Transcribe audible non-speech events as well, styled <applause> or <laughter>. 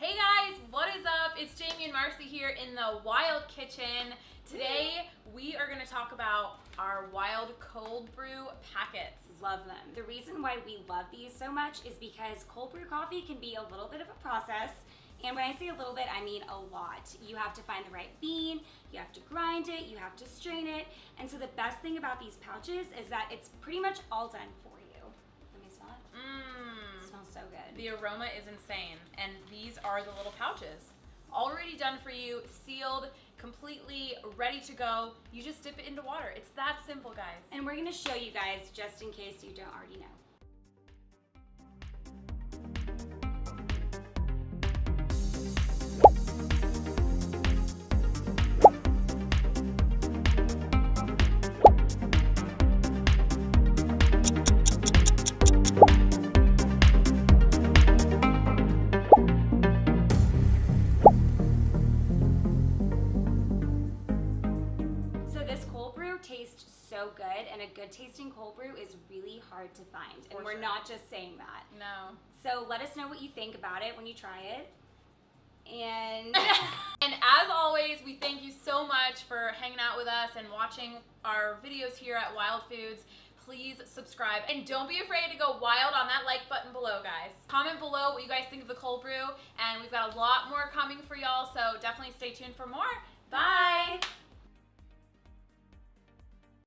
Hey guys, what is up? It's Jamie and Marcy here in the Wild Kitchen. Today we are going to talk about our wild cold brew packets. Love them. The reason why we love these so much is because cold brew coffee can be a little bit of a process. And when I say a little bit, I mean a lot. You have to find the right bean, you have to grind it, you have to strain it. And so the best thing about these pouches is that it's pretty much all done for The aroma is insane. And these are the little pouches. Already done for you, sealed, completely ready to go. You just dip it into water. It's that simple, guys. And we're gonna show you guys just in case you don't already know. So good, and a good tasting cold brew is really hard to find. For and we're sure. not just saying that. No. So let us know what you think about it when you try it. And <laughs> <laughs> And as always, we thank you so much for hanging out with us and watching our videos here at Wild Foods. Please subscribe and don't be afraid to go wild on that like button below, guys. Comment below what you guys think of the cold brew, and we've got a lot more coming for y'all, so definitely stay tuned for more. Bye.